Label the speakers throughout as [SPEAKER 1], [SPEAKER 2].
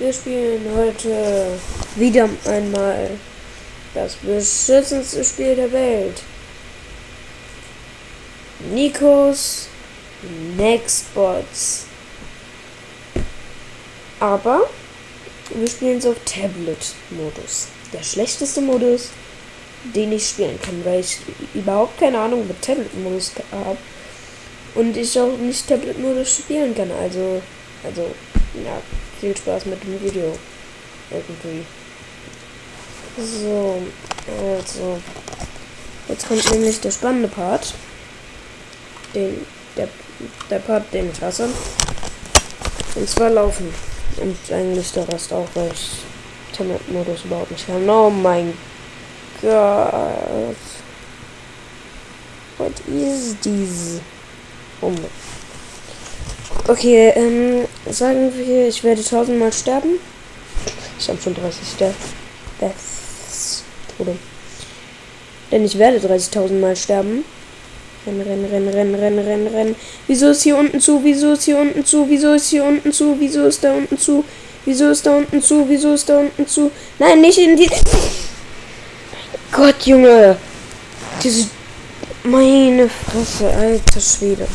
[SPEAKER 1] Wir spielen heute wieder einmal das beschützendste Spiel der Welt. Nikos Nextbots. Aber wir spielen es auf Tablet-Modus. Der schlechteste Modus, den ich spielen kann, weil ich überhaupt keine Ahnung mit Tablet-Modus habe. Und ich auch nicht Tablet-Modus spielen kann. Also, also, ja, viel Spaß mit dem Video. Irgendwie. So, also. Jetzt kommt nämlich der spannende Part. Den, der, der Part, den ich hasse. Und zwar laufen. Und eigentlich der Rest auch, weil ich Tablet-Modus überhaupt nicht kann. Oh mein Gott. What is this? Oh mein Okay, ähm, sagen wir, ich werde tausendmal sterben. Ich habe schon 30 Deaths. Tode. Denn ich werde 30.000 Mal sterben. Rennen, rennen, rennen, rennen, rennen, rennen, rennen. Wieso ist hier unten zu? Wieso ist hier unten zu? Wieso ist hier unten zu? Wieso ist da unten zu? Wieso ist da unten zu? Wieso ist da unten zu? Nein, nicht in die. Gott, Junge! Diese. Meine Fresse, alter Schwede.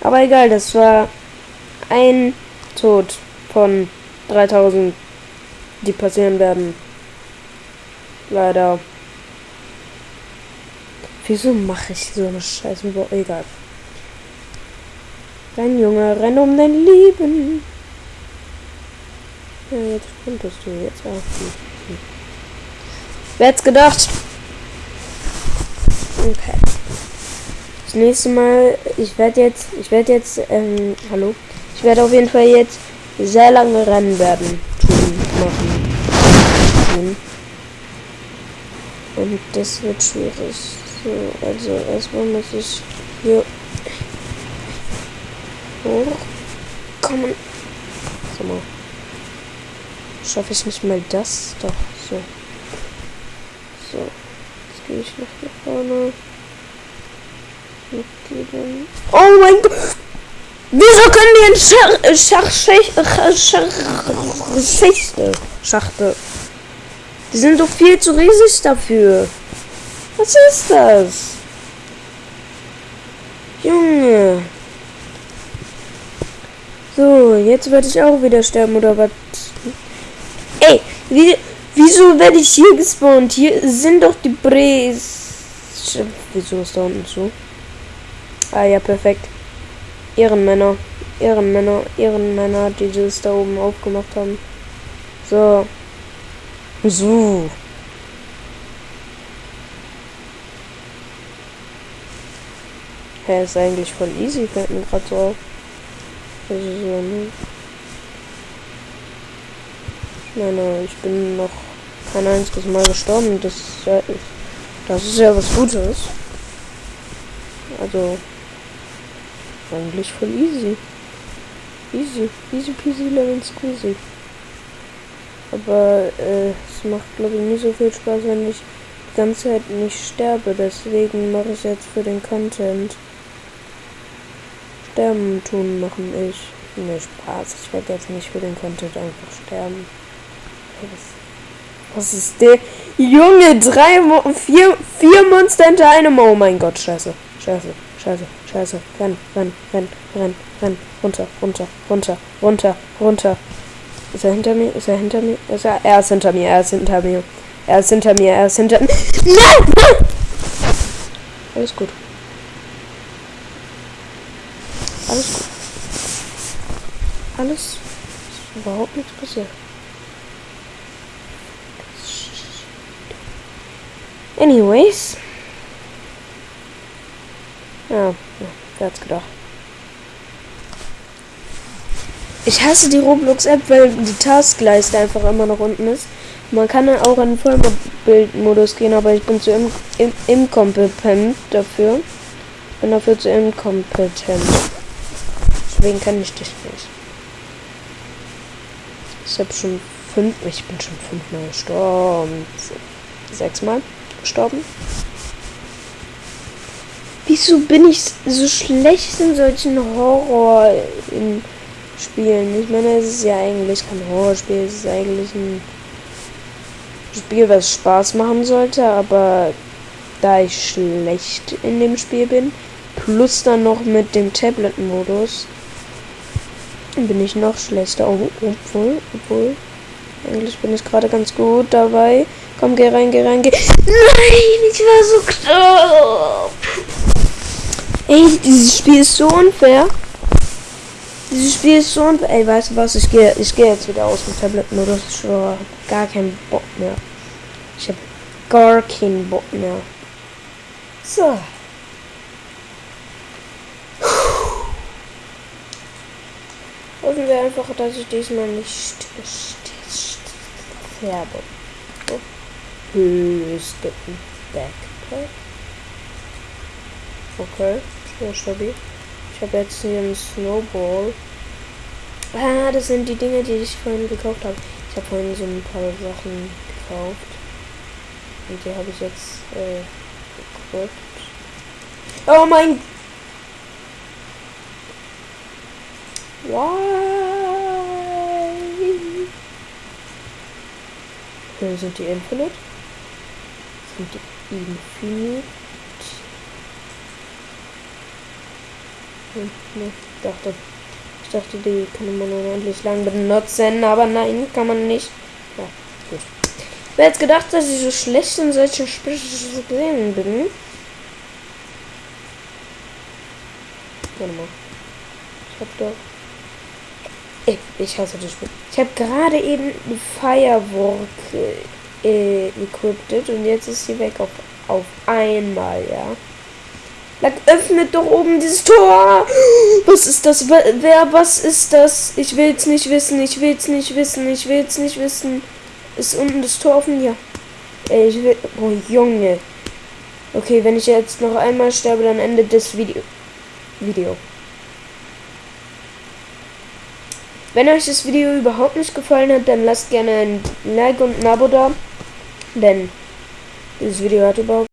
[SPEAKER 1] Aber egal, das war ein Tod von 3000, die passieren werden. Leider. Wieso mache ich so eine Scheiße? Egal. Renn, Junge, renn um dein Leben. Ja, jetzt könntest du jetzt auch. Wer hätte gedacht? Okay. Das nächste Mal, ich werde jetzt, ich werde jetzt, ähm, hallo? Ich werde auf jeden Fall jetzt sehr lange Rennen werden, tun, machen, tun. Und das wird schwierig. So, also erstmal muss ich hier hochkommen. Sag mal. Schaffe ich nicht mal das? Doch, so. So. Jetzt gehe ich nach hier vorne. Oh mein Gott! Wieso können die in Schach, Schach, Schach, Schachtel? Die sind doch viel zu riesig dafür. Was ist das? Junge. So, jetzt werde ich auch wieder sterben, oder was? Ey, wie, wieso werde ich hier gespawnt? Hier sind doch die Bres. Wieso ist da unten so? Ah ja, perfekt. Ehrenmänner. Ehrenmänner. Ehrenmänner, die das da oben aufgemacht haben. So. So. Hä, hey, ist eigentlich voll easy, fällt mir gerade so auf. Also so, ne? Ich meine, ich bin noch kein einziges Mal gestorben. Das ist ja, das ist ja was Gutes. Also, eigentlich voll easy. Easy, easy peasy lemon squeezy. Aber äh, es macht glaube ich nicht so viel Spaß, wenn ich die ganze Zeit nicht sterbe. Deswegen mache ich jetzt für den Content. Sterben tun machen ich. Ne, Spaß. Ich werde jetzt nicht für den Content einfach sterben. Was ist der? Junge, drei, Mo vier, vier Monster hinter einem. Oh mein Gott, scheiße. Scheiße, scheiße, scheiße. Renn, renn, renn, renn, renn. Runter, runter, runter, runter, runter. Ist er hinter mir? Ist er hinter mir? Ist er? Er ist hinter mir, er ist hinter mir. Er ist hinter mir, er ist hinter mir. Nein! Alles gut. Alles gut. Alles ist überhaupt nichts passiert. Anyways. Ja, ja wer hat's gedacht. Ich hasse die Roblox-App, weil die Taskleiste einfach immer noch unten ist. Man kann dann auch in Vollbildmodus gehen, aber ich bin zu im, im, inkompetent dafür. Bin dafür zu inkompetent. Deswegen kann ich dich nicht. Ich habe schon fünf, ich bin schon fünfmal gestorben. Sechsmal gestorben. Wieso bin ich so schlecht in solchen Horror in spielen. Ich meine, es ist ja eigentlich kein Horrorspiel, es ist eigentlich ein Spiel, was Spaß machen sollte, aber da ich schlecht in dem Spiel bin, plus dann noch mit dem Tablet-Modus, bin ich noch schlechter. Oh, obwohl, obwohl, eigentlich bin ich gerade ganz gut dabei. Komm, geh rein, geh rein, geh. Nein, ich war so knapp. Ey, dieses Spiel ist so unfair. Dieses Spiel ist so unfair. Ey, weißt du was? Ich gehe ich gehe jetzt wieder aus dem Tablet-Modus. Ich habe gar keinen Bock mehr. Ich habe gar keinen Bock mehr. So. Hoffen wir einfach, dass ich diesmal nicht sterbe. Oh. Höchsten Backpack. Okay, sehr stabil. Ich habe jetzt hier einen Snowball. Ah, das sind die Dinge, die ich vorhin gekauft habe. Ich habe vorhin so ein paar Sachen gekauft. Und die habe ich jetzt äh, geguckt. Oh mein Why? Sind die Infinite. Sind die Infinite. Hm, ne, ich dachte, ich dachte, die kann man unendlich lang benutzen, aber nein, kann man nicht. Ja, gut. Ich hätte gedacht, dass ich so schlecht in solchen Spielen bin. Warte mal. Ich hab doch. Ey, ich hasse das Spiel. Ich habe gerade eben ein Firework äh, equipped und jetzt ist sie weg auf, auf einmal, ja. Dann öffnet doch oben dieses Tor. Was ist das? Wer, was ist das? Ich will's nicht wissen, ich will's nicht wissen, ich will's nicht wissen. Ist unten das Tor offen? Ja. Ey, ich will. Oh, Junge. Okay, wenn ich jetzt noch einmal sterbe, dann endet das Video. Video. Wenn euch das Video überhaupt nicht gefallen hat, dann lasst gerne ein Like und ein Abo da. Denn dieses Video hat überhaupt